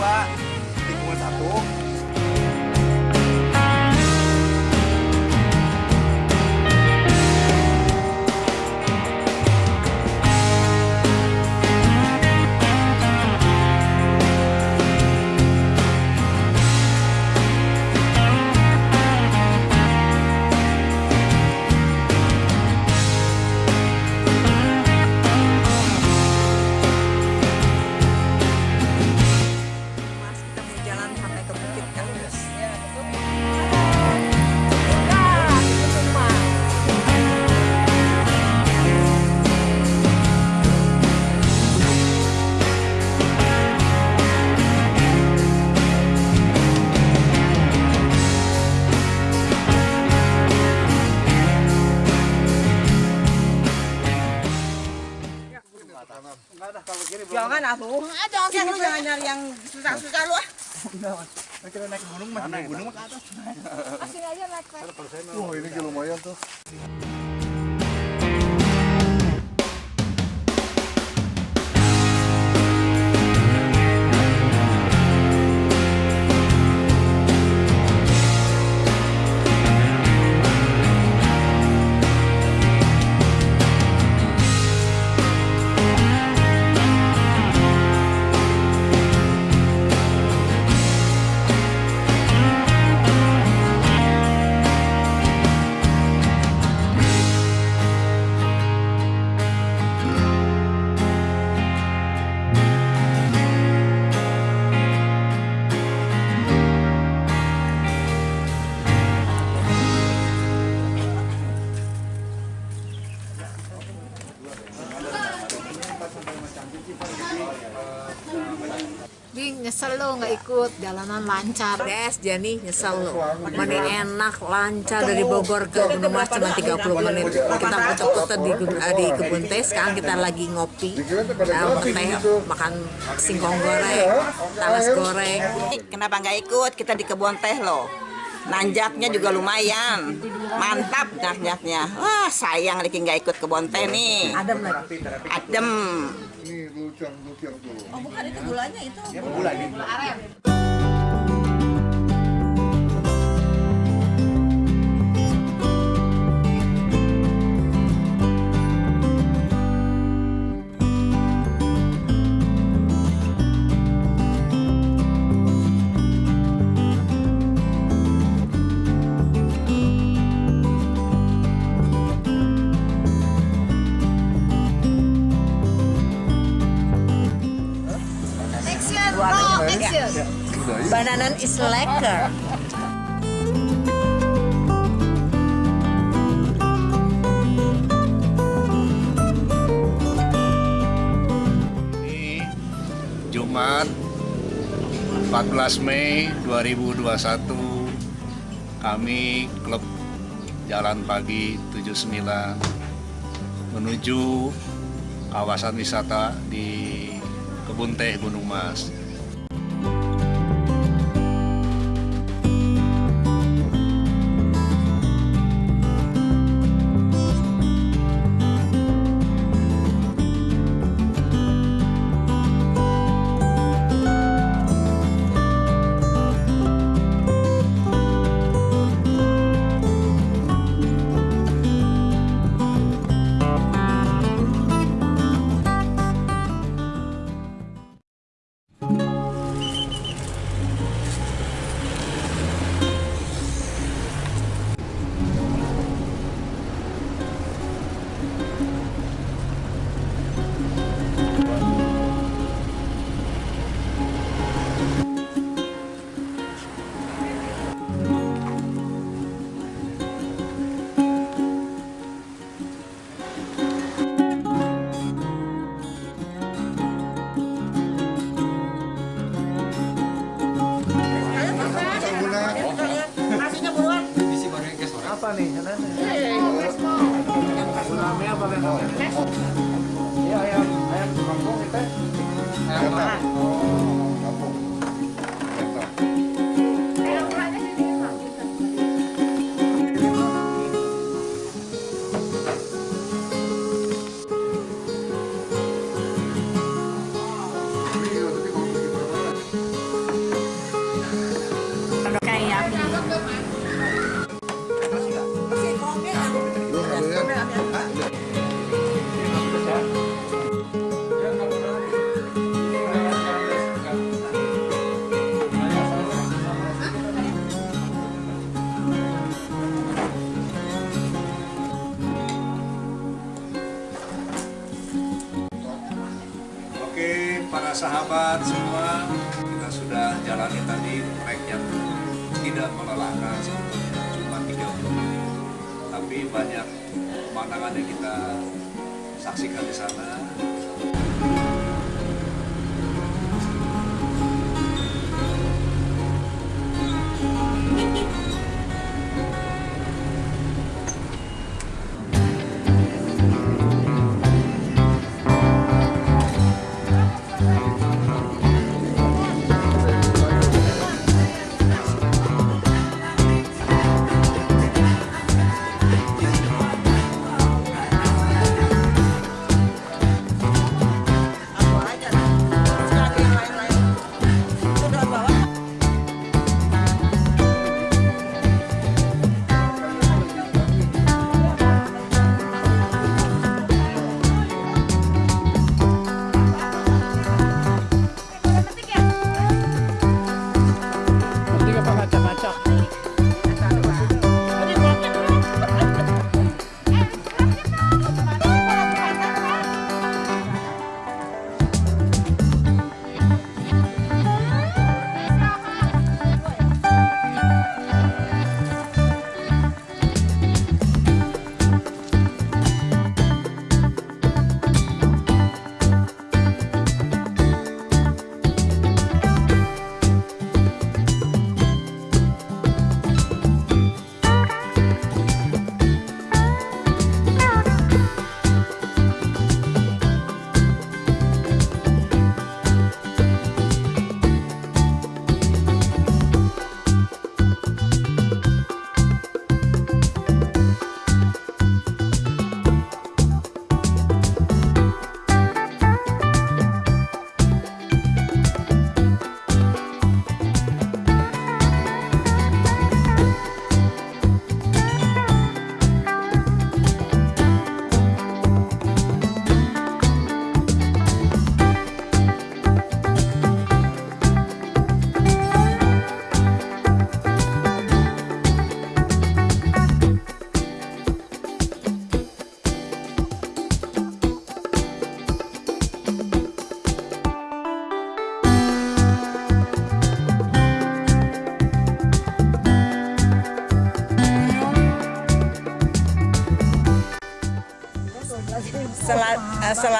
dua tikungan satu. Jangan atuh. Ah, jangan jangan nyari yang susah-susah lu ah. Wah, ini juga lumayan tuh. Lo nggak ikut. Jalanan lancar. Des Jani nyesel lo mana enak lancar dari Bogor ke Gunung Mas cuma 30 menit. Kita foto-foto di eh, di kebun teh sekarang kita lagi ngopi. Teh makan singkong goreng talas goreng. Kenapa nggak ikut? Kita di kebun teh loh. Nanjaknya juga lumayan. Mantap nanjaknya. Wah, sayang Riki nggak ikut kebun teh nih. adem lagi Adem. Ini lukian lukian tuh. Oh, bukan itu gulanya itu. action bananan is lekker Ini Jumat 14 Mei 2021 kami klub Jalan Pagi 79 menuju kawasan wisata di Kebun Teh Gunung Mas. ね。Sahabat semua, kita sudah jalani tadi trek yang tidak melelahkan sebetulnya, cuma 30 menit. Tapi banyak pemandangan yang kita saksikan di sana.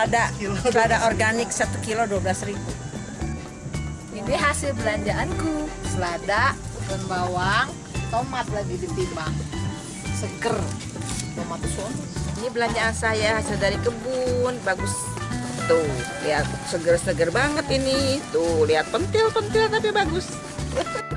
Selada, selada, organik 1 kilo 12 ribu. Ini hasil belanjaanku. Selada, daun bawang, tomat lagi ditimbang. Seger. Tomat sun. Ini belanjaan saya hasil dari kebun, bagus. Tuh, lihat seger-seger banget ini. Tuh, lihat pentil-pentil tapi bagus.